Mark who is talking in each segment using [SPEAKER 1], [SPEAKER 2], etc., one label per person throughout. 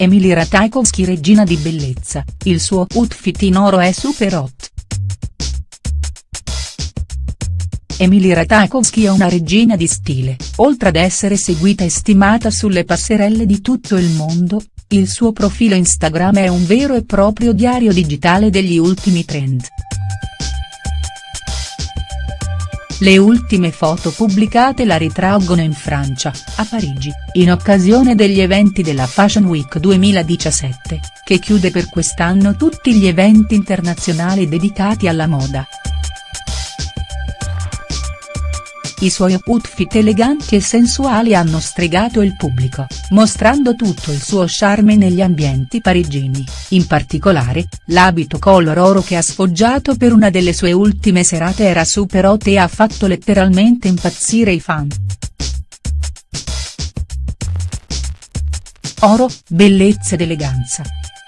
[SPEAKER 1] Emily Ratajkowski regina di bellezza, il suo outfit in oro è super hot. Emily Ratajkowski è una regina di stile, oltre ad essere seguita e stimata sulle passerelle di tutto il mondo, il suo profilo Instagram è un vero e proprio diario digitale degli ultimi trend. Le ultime foto pubblicate la ritraggono in Francia, a Parigi, in occasione degli eventi della Fashion Week 2017, che chiude per quest'anno tutti gli eventi internazionali dedicati alla moda. I suoi outfit eleganti e sensuali hanno stregato il pubblico, mostrando tutto il suo charme negli ambienti parigini, in particolare, l'abito color oro che ha sfoggiato per una delle sue ultime serate era super hot e ha fatto letteralmente impazzire i fan. Oro, bellezza ed eleganza.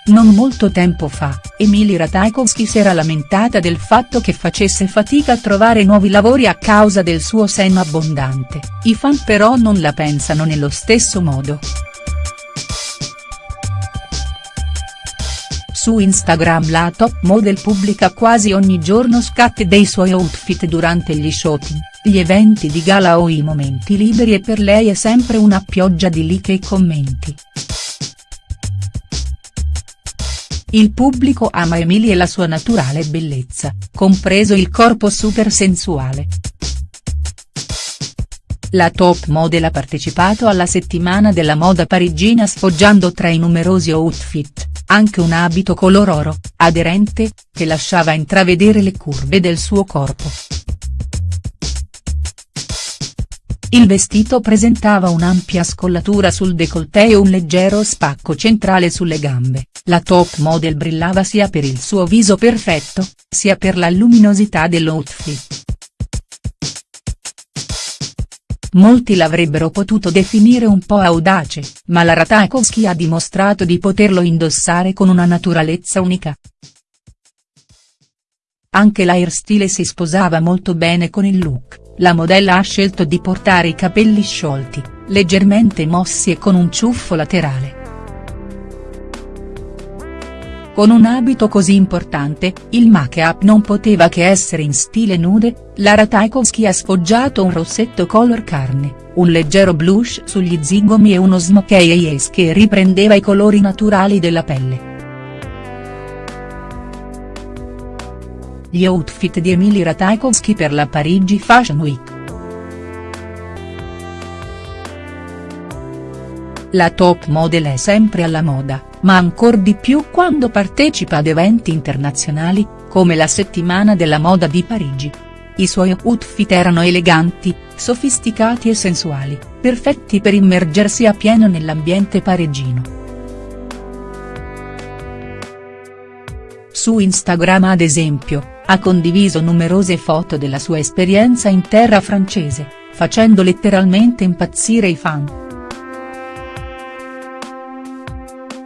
[SPEAKER 1] Non molto tempo fa, Emily Ratajkowski si era lamentata del fatto che facesse fatica a trovare nuovi lavori a causa del suo seno abbondante, i fan però non la pensano nello stesso modo. Su Instagram la top model pubblica quasi ogni giorno scatti dei suoi outfit durante gli shooting, gli eventi di gala o i momenti liberi e per lei è sempre una pioggia di like e commenti. Il pubblico ama Emily e la sua naturale bellezza, compreso il corpo super sensuale. La top model ha partecipato alla settimana della moda parigina sfoggiando tra i numerosi outfit, anche un abito color oro, aderente, che lasciava intravedere le curve del suo corpo. Il vestito presentava un'ampia scollatura sul décolleté e un leggero spacco centrale sulle gambe, la top model brillava sia per il suo viso perfetto, sia per la luminosità dell'outfit. Molti l'avrebbero potuto definire un po' audace, ma la Ratajkowski ha dimostrato di poterlo indossare con una naturalezza unica. Anche l'airstyle si sposava molto bene con il look la modella ha scelto di portare i capelli sciolti, leggermente mossi e con un ciuffo laterale. Con un abito così importante, il make-up non poteva che essere in stile nude, Lara Tchaikovsky ha sfoggiato un rossetto color carne, un leggero blush sugli zigomi e uno smokey eyes che riprendeva i colori naturali della pelle. Gli outfit di Emily Ratajkowski per la Parigi Fashion Week. La top model è sempre alla moda, ma ancor di più quando partecipa ad eventi internazionali, come la settimana della moda di Parigi. I suoi outfit erano eleganti, sofisticati e sensuali, perfetti per immergersi a pieno nell'ambiente parigino. Su Instagram ad esempio, ha condiviso numerose foto della sua esperienza in terra francese, facendo letteralmente impazzire i fan.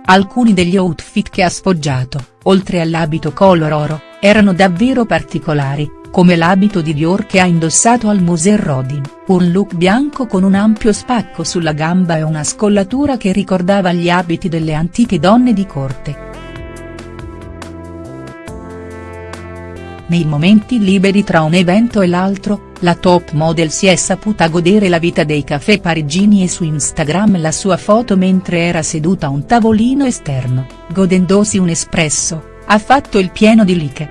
[SPEAKER 1] Alcuni degli outfit che ha sfoggiato, oltre all'abito color oro, erano davvero particolari, come l'abito di Dior che ha indossato al Musée Rodin, un look bianco con un ampio spacco sulla gamba e una scollatura che ricordava gli abiti delle antiche donne di corte. Nei momenti liberi tra un evento e l'altro, la top model si è saputa godere la vita dei caffè parigini e su Instagram la sua foto mentre era seduta a un tavolino esterno, godendosi un espresso, ha fatto il pieno di like.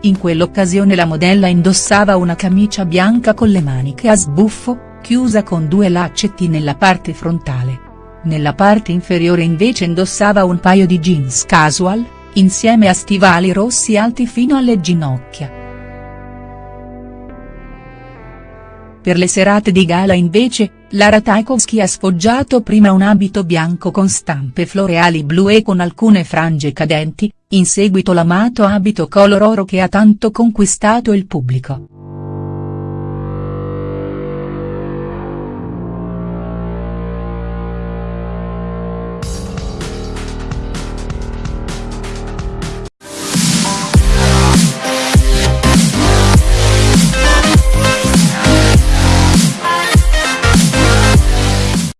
[SPEAKER 1] In quell'occasione la modella indossava una camicia bianca con le maniche a sbuffo, chiusa con due laccetti nella parte frontale nella parte inferiore invece indossava un paio di jeans casual, insieme a stivali rossi alti fino alle ginocchia. Per le serate di gala invece, Lara Tchaikovsky ha sfoggiato prima un abito bianco con stampe floreali blu e con alcune frange cadenti, in seguito l'amato abito color oro che ha tanto conquistato il pubblico.